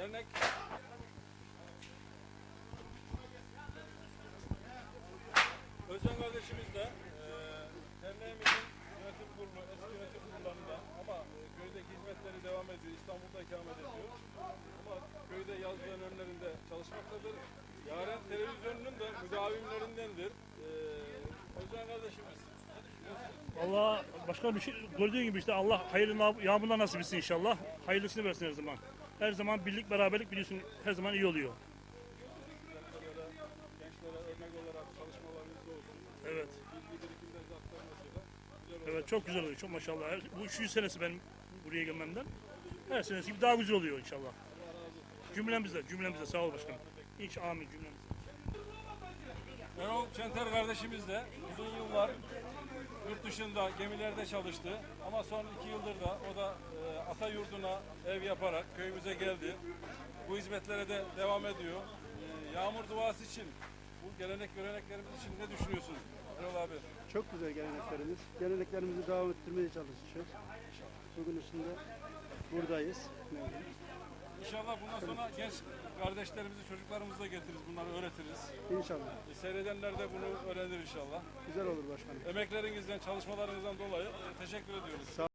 dernek Özcan kardeşimiz de e, derneğimizin yönetim kurulu, eski yönetim kurullarından ama e, köydeki hizmetleri devam ediyor. İstanbul'da ikamet ediyor. Ama köyde yazlığın önlerinde çalışmaktadır. Yaren televizyonunun da müdavimlerindendir. E, Özcan kardeşimiz? Valla başka bir şey gördüğün gibi işte Allah hayırlı yağmurlar nasip etsin inşallah. Hayırlısını versin her zaman. Her zaman birlik beraberlik biliyorsun her zaman iyi oluyor. Evet. Evet çok güzel oluyor. Çok maşallah. Bu üçüncü senesi benim buraya gelmemden. Her senesi gibi daha güzel oluyor inşallah. Cümlemizde, cümlemizde sağ ol başkanım. İnş amin cümlemizde. Erol Çenter kardeşimiz de uzun yıllar yurt dışında gemilerde çalıştı. Ama son iki yıldır da o da e, ata yurduna ev yaparak köyümüze geldi. Bu hizmetlere de devam ediyor. E, yağmur duası için, bu gelenek göreneklerimiz için ne düşünüyorsun Erol abi? Çok güzel geleneklerimiz. Geleneklerimizi devam ettirmeye çalışıyoruz. Bugün içinde buradayız. İnşallah bundan sonra genç kardeşlerimizi, çocuklarımızı da getiririz, bunları öğretiriz. İnşallah. E, seyredenler de bunu öğrenir inşallah. Güzel olur başkanım. Emeklerinizden, çalışmalarınızdan dolayı e, teşekkür ediyoruz. Sağ